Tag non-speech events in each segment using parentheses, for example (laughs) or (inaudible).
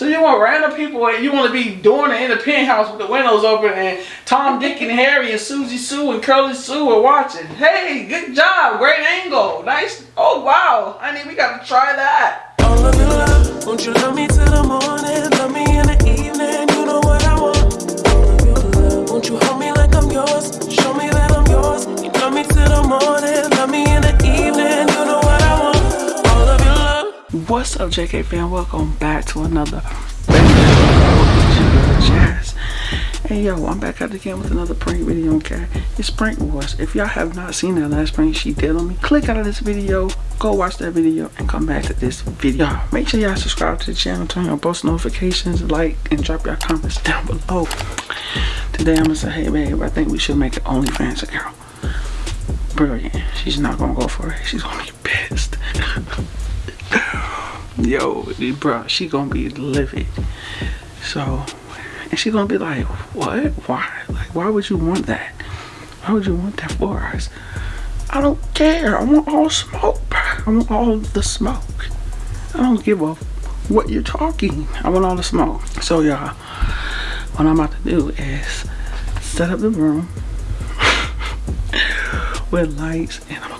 So you want random people and you want to be doing it in the penthouse with the windows open and Tom, Dick, and Harry and Susie Sue and Curly Sue are watching. Hey, good job. Great angle. Nice. Oh, wow. Honey, we got to try that. All of your love, won't you love me till the morning? Love me in the evening, you know what I want. All of your love, won't you hold me like I'm yours? Show me that I'm yours. You love me till the morning, What's up, JK fan? Welcome back to another Jazz. Hey yo, I'm back the again with another prank video, okay? It's Prank Wars. If y'all have not seen that last prank she did on me, click out of this video, go watch that video, and come back to this video. Make sure y'all subscribe to the channel, turn on post notifications, like, and drop your comments down below. Today I'm gonna say, hey babe, I think we should make an OnlyFans account. Brilliant. She's not gonna go for it. She's gonna be pissed. (laughs) yo, bro, she gonna be livid. So, and she gonna be like, what? Why? Like, why would you want that? Why would you want that for us? I don't care. I want all smoke. I want all the smoke. I don't give a what you're talking. I want all the smoke. So, y'all, what I'm about to do is set up the room (laughs) with lights, and I'm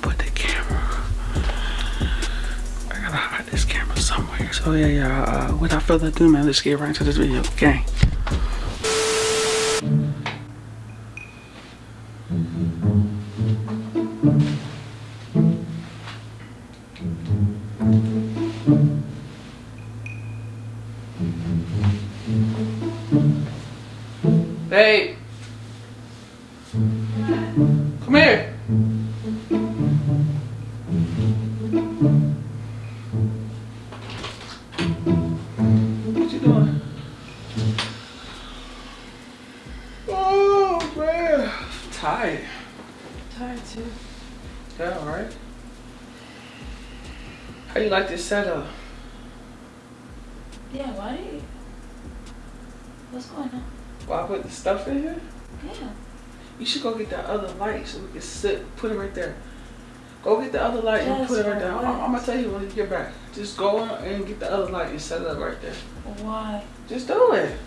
gotta this camera somewhere. So yeah, yeah. Uh, without further ado, man, let's get right into this video. Gang. Hey. You like this setup? Yeah, why do you? What's going on? Why put the stuff in here? Yeah. You should go get that other light so we can sit. Put it right there. Go get the other light and put it right there. I'm, I'm gonna tell you when you get back. Just go and get the other light and set it up right there. Why? Just do it.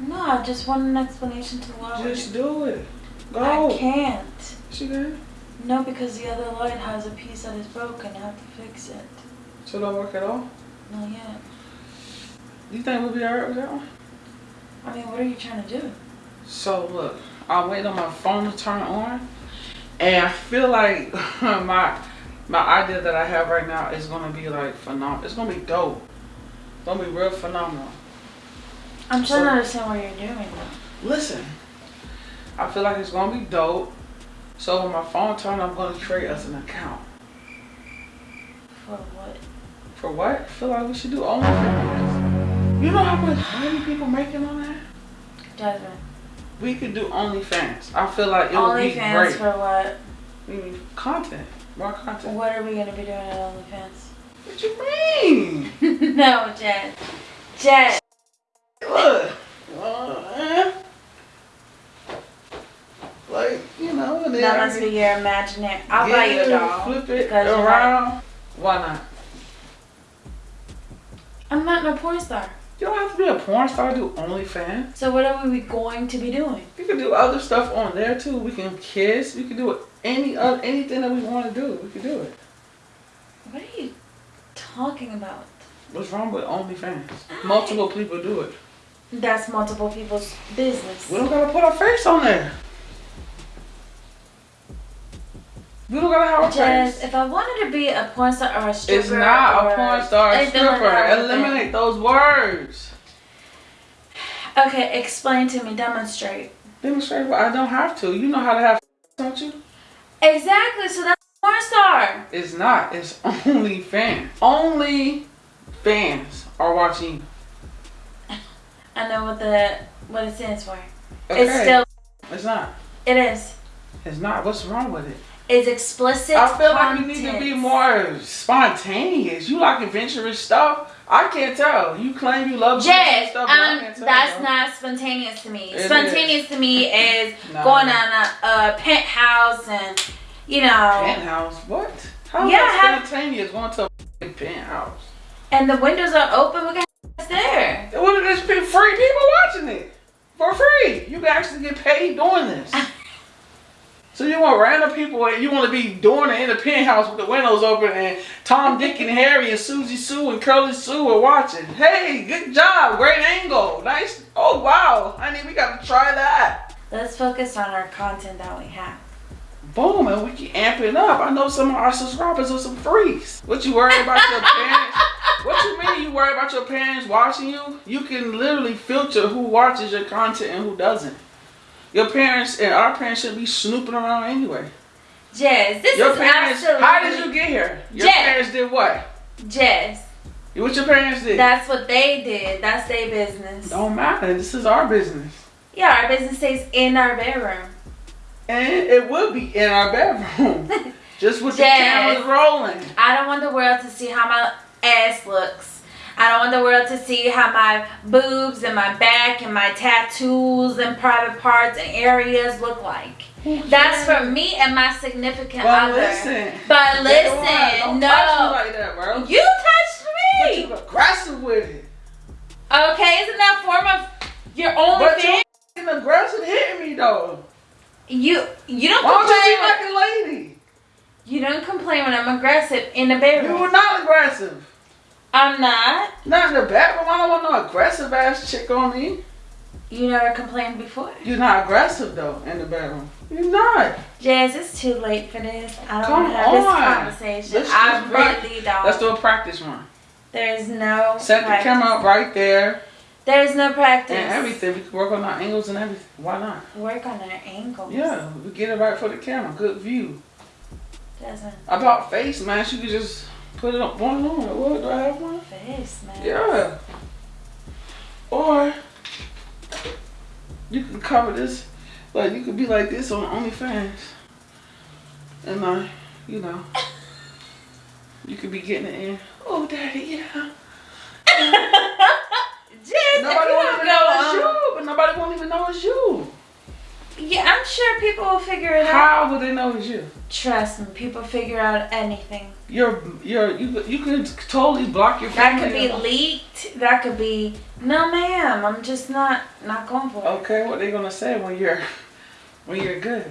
No, I just want an explanation to why. Just do it. Go. I can't. She good? No, because the other light has a piece that is broken. I have to fix it. So it don't work at all? Not yet. You think we'll be alright with that one? I mean, what are you trying to do? So look, I'm waiting on my phone to turn on, and I feel like (laughs) my my idea that I have right now is gonna be like phenomenal. It's gonna be dope. It's gonna be real phenomenal. I'm trying So- to understand what you're doing though. Listen, I feel like it's gonna be dope. So when my phone turn, I'm gonna create us an account. For what? For what? I feel like we should do OnlyFans. You know how much money people making on that? Jasmine. We could do OnlyFans. I feel like it would be OnlyFans great. for what? Need content. More content. What are we gonna be doing at OnlyFans? What you mean? (laughs) no, Jen. Jen. Look. Uh, like, you know, and then That must be your imaginary. I'll buy you a doll. Flip it around. Why not? I'm not no porn star. You don't have to be a porn star to do OnlyFans. So what are we going to be doing? You can do other stuff on there too. We can kiss. We can do any uh, anything that we want to do. We can do it. What are you talking about? What's wrong with OnlyFans? Multiple people do it. That's multiple people's business. We don't gotta put our face on there. We don't gotta have a Jess, face. if I wanted to be a porn star or a stripper, It's not or a porn star, a anything like stripper. Eliminate those words. Okay, explain to me. Demonstrate. Demonstrate what I don't have to. You know how to have don't you? Exactly. So that's a porn star. It's not. It's (laughs) only fans. Only fans are watching. (laughs) I know what the what it stands for. Okay. It's still. It's not. It is. It's not. What's wrong with it? It's explicit. I feel content. like you need to be more spontaneous. You like adventurous stuff. I can't tell. You claim you love Jess, stuff, um, can't tell, that's bro. not spontaneous to me. It spontaneous to me is (laughs) No. going on a, a penthouse and, you know, penthouse. What? How is Yeah, that spontaneous going to a penthouse? and the windows are open. We got there. What free people watching it for free. You can actually get paid doing this. (laughs) So you want random people, and you want to be doing it in the penthouse with the windows open, and Tom, Dick, and Harry, and Susie Sue, and Curly Sue are watching. Hey, good job, great angle, nice. Oh wow, honey, we gotta try that. Let's focus on our content that we have. Boom, and we can amp it up. I know some of our subscribers are some freaks. What you worry about your parents? (laughs) What you mean you worry about your parents watching you? You can literally filter who watches your content and who doesn't. Your parents and our parents should be snooping around anyway. Jess, this Your is parents, absolutely. how did you get here? Your Jess. parents did what? Jess, What your parents did? that's what they did. That's their business. Don't matter. This is our business. Yeah, our business stays in our bedroom. And it will be in our bedroom. (laughs) Just with the cameras rolling. I don't want the world to see how my ass looks. I don't want the world to see how my boobs and my back and my tattoos and private parts and areas look like. That's for me and my significant But other. listen. But listen, don't no. touch me like that, bro. You touched But me. you aggressive with it. Okay, isn't that form of your own But thing? you fucking aggressive hitting me though. You you don't Why don't you complain. be like a lady? you don't complain when I'm aggressive in the bedroom. You were not aggressive. I'm not. Not in the bedroom. I don't want no aggressive ass chick on me. You never complained before. You're not aggressive though in the bedroom. You're not. Jazz, it's too late for this. I don't want to have this conversation. Let's- I let's really don't. Let's do a practice one. There's no Set the camera up right there There's no practice. and everything. We can work on our angles and everything. Why not? Work on our angles. Yeah, we get it right for the camera. Good view. Doesn't About face, man. She could just put it up one on. What do I have one? face, man. Yeah. Or you can cover this, like you could be like this on OnlyFans, and uh, you know, you could be getting it in. Oh, daddy, yeah. (laughs) Nobody you won't even go know it's on- you, but nobody won't even know it's you. Yeah, I'm sure people will figure it out. How will they know it's you? Trust me, people figure out anything. You're, you're, you, you could totally block your That could be leaked. That could be no, ma'am. I'm just not not going for it. Okay, what they gonna say when you're, when you're good?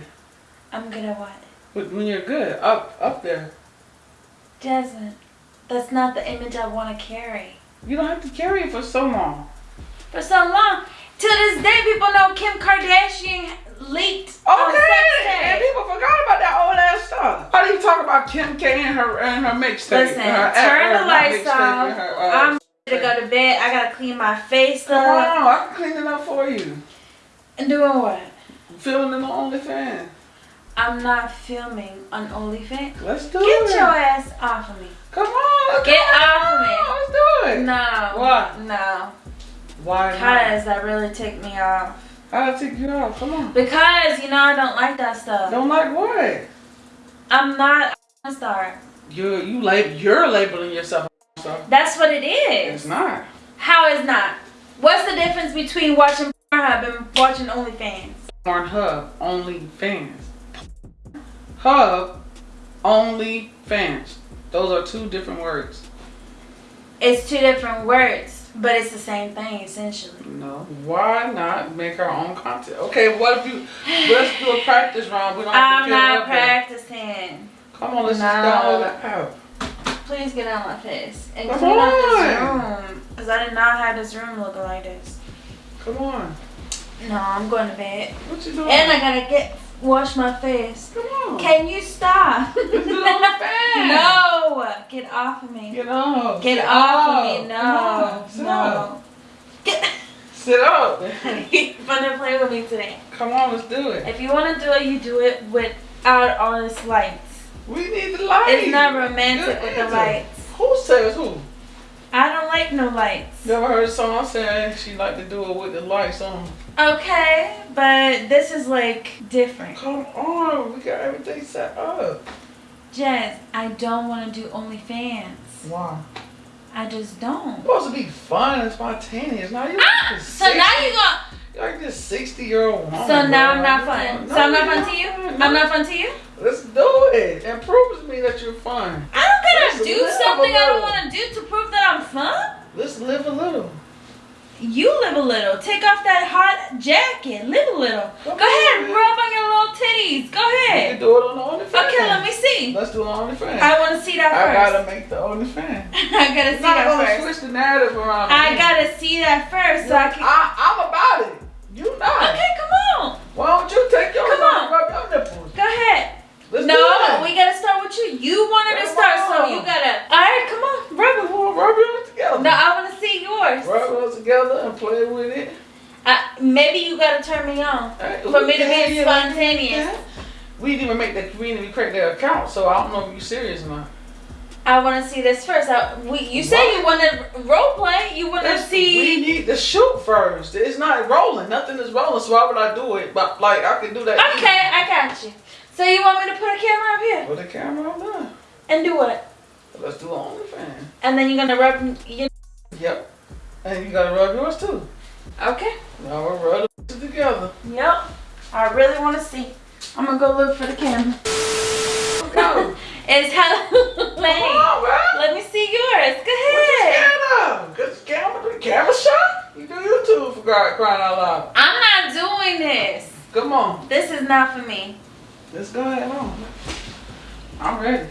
I'm gonna what? When when you're good, up, up there. Doesn't. That's not the image I want to carry. You don't have to carry it for so long. For so long, to this day, people know Kim Kardashian leaked Okay, and people forgot about that old ass stuff. How do you talk about Kim K and her and her mixtape? Listen, her, turn her- the lights off. her, uh, I'm to go to bed. I gotta clean my face Come up. on, I can clean it up for you. And doing what? Filming in the OnlyFans. I'm not filming on OnlyFans. Let's do Get it. Get your ass off of me. Come on. let's Get off of me. Let's do it. No. Why? No. Why not? Because that really ticked me off. I'll take you out. Come on. Because, you know, I don't like that stuff. Don't like what? I'm not a star. You you lab you're labeling yourself a stuff. That's what it is. It's not. How is not? What's the difference between watching Pornhub and watching OnlyFans? Pornhub only fans. Hub only fans. Those are two different words. It's two different words, but it's the same thing essentially. No. Why not make our own content? Okay, what if you let's do a practice round. We don't have I'm to it not practicing. Come on, let's No. just download the app. Please get out of my face and Come clean up this room. Because I did not have this room looking like this. Come on. No, I'm going to bed. What you doing? And I gotta get wash my face. Come on. Can you stop? Let's do (laughs) it on the fan. no! Get off of me. Get off. Get Sit off of me. No. Sit up. No. Get Sit up. You're gonna play with me today. Come on, let's do it. If you wanna do it, you do it without all this lights. We need the lights. It's not romantic Good with the lights. Who says who? I don't like no lights. Never heard a song saying she like to do it with the lights on. Okay, but this is like different. Come on, we got everything set up. Jazz, I don't wanna do OnlyFans. Why? I just don't. It's supposed to be fun and spontaneous. Now you Ah, like so now 60 you gonna. you're like this sixty year old woman. So now. I'm not fun. don't- So I'm not no, fun to you. no, I'm not fun to you. Let's do it. It proves to me that you're fun. I don't gotta do live a something I don't want to do to prove that I'm fun. Let's live a little. You live a little. Take off that hot jacket. Live a little. Go ahead. Rub on your little titties. Go You can ahead. do it on the OnlyFans. Okay, let me see. Let's do on OnlyFans. I want to see that I first. gotta make the OnlyFans. (laughs) I gotta see that first. switch the narrative around. I gotta see that first so I can. I, I'm about it. You not. Okay, come on. Why don't you take yours Come on. and rub your nipples? Go ahead. Let's No, we gotta start with you. You wanted to start, so you gotta. All right, come on, rub it. On, rub it together. No, I want to see yours. Rub it together and play with it. I, maybe you gotta turn me on Hey, for me to be spontaneous. We didn't even make the community create their account, so I don't know if you're serious or not. I want to see this first. I, we, you What? you wanted role play. You want to see. We need to shoot first. It's not rolling. Nothing is rolling, so why would I do it? But like I can do that. Okay, I got you. So you want me to put a camera up here Put a camera up there. and do what? Let's do OnlyFans. And then you're gonna rub your. Yep. And you gotta rub yours too. Okay. Now we'll rub it together. Yep. I really want to see. I'm gonna go look for the camera. Go. (laughs) It's Come on. Let me see yours. Go ahead. of? Cause camera, the camera shot? You do YouTube for God crying out loud. I'm not doing this. Come on. This is not for me. Let's go ahead on. I'm ready.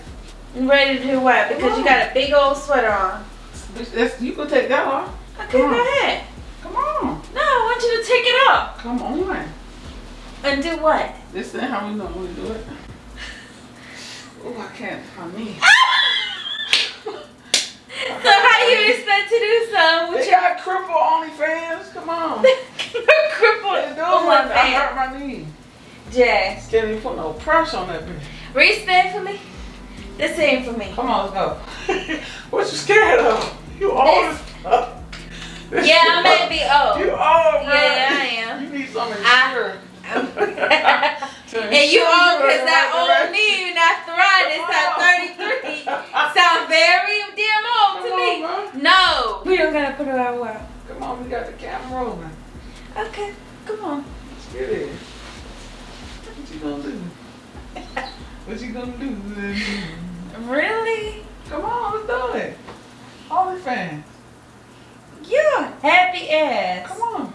I'm ready to do what? Because you got a big old sweater on. That's- You can take that off. Okay, Come on. go ahead. Come on. No, I want you to take it off. Come on. And do what? This ain't how we normally do it. Oh, I can't find me. (laughs) So how do you expect to do something with They your got cripple OnlyFans. Come on. (laughs) crippled They do on I hurt my knee. Jazz, Can't even put no pressure on that bitch. respect for me. This ain't for me. Come on, let's go. (laughs) what you scared of? You old as fuck. Yeah, I may be old. You old, bro. Yeah, I am. You need something I- insurance. (laughs) And you old because that old knee and arthritis at 33 sound very damn old to Come me. on, bro. No. We don't gotta put it out well. Come on, we got the camera rolling. Okay, come on. Let's get it. What you gonna do? What you gonna do? Really? Come on, let's do it. OnlyFans. You're happy ass. Come on.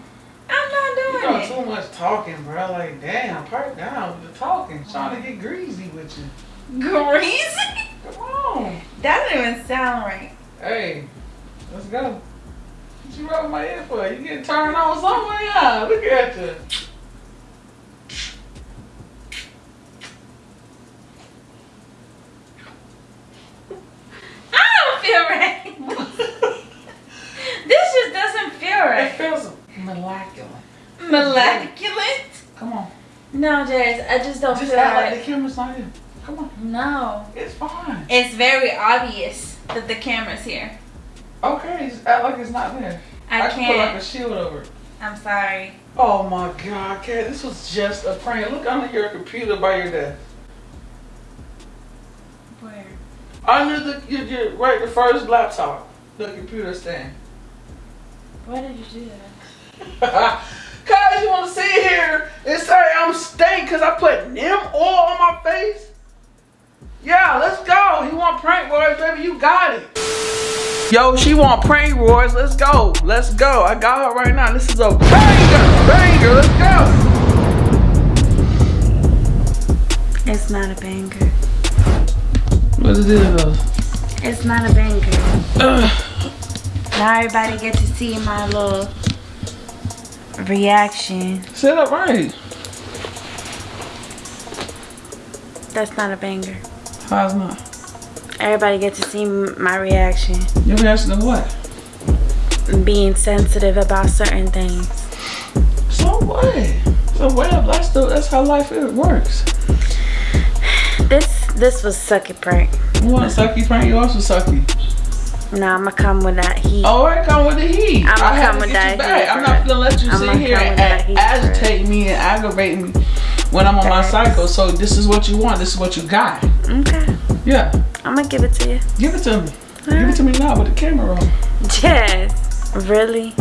I'm not You doing doing it. too much talking, bro. Like, damn, pipe down with the talking. Trying to get greasy with you. Greasy? Come on. That doesn't even sound right. Hey, let's go. What you rubbing my ear for? You getting turned on somewhere? Yeah, look at you. I don't feel right. (laughs) this just doesn't feel right. It feels molecular. Moleculate? Come on. No, Jazz, I just don't Just feel act like right. the camera's not here. Come on. No. It's fine. It's very obvious that the camera's here. Okay, just act like it's not there. I, can't. put like a shield over it. I'm sorry. Oh my god, Kat, this was just a prank. Look under your computer by your desk. Where? Under the, your, your, right, the first laptop. The computer stand. Why did you do that? (laughs) Cause you wanna sit here and say I'm stank cause I put neem oil on my face? Yeah, let's go. You want prank wars, baby? You got it. Yo, she want prank wars. Let's go. Let's go. I got her right now. This is a banger. Banger. Let's go. It's not a banger. What is this? It's not a banger. Ugh. Now everybody get to see my little reaction. Sit up right. That's not a banger. How's not? Everybody get to see my reaction. You reaction to what? Being sensitive about certain things. So what? So well, that's the that's how life is, works. This this was sucky prank. You want a sucky prank? You also sucky. Now I'ma come with that heat. Oh, I come with the heat. I'ma I come with that heat I'm not gonna let you I'ma sit here and that heat for agitate me and aggravate me when I'm on my cycle. So this is what you want. This is what you got. Okay. Yeah, I'm gonna give it to you. give it to me. Give it to me now with the camera on. Yes. Really?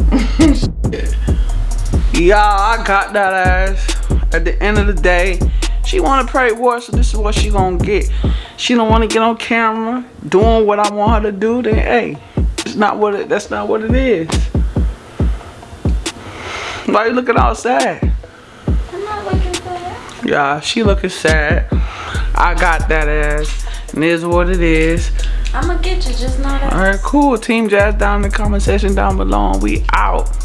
(laughs) Y'all, I got that ass. At the end of the day, she want to pray war, so this is what she gonna get. She don't want to get on camera doing what I want her to do. Then hey, it's not what it. That's not what it is. Why you looking all sad? I'm not looking that. Yeah, she looking sad. I got that ass. And is what it is. I'm gonna get you, just not All that. right, cool. Team Jazz down in the comment section down below. And we out.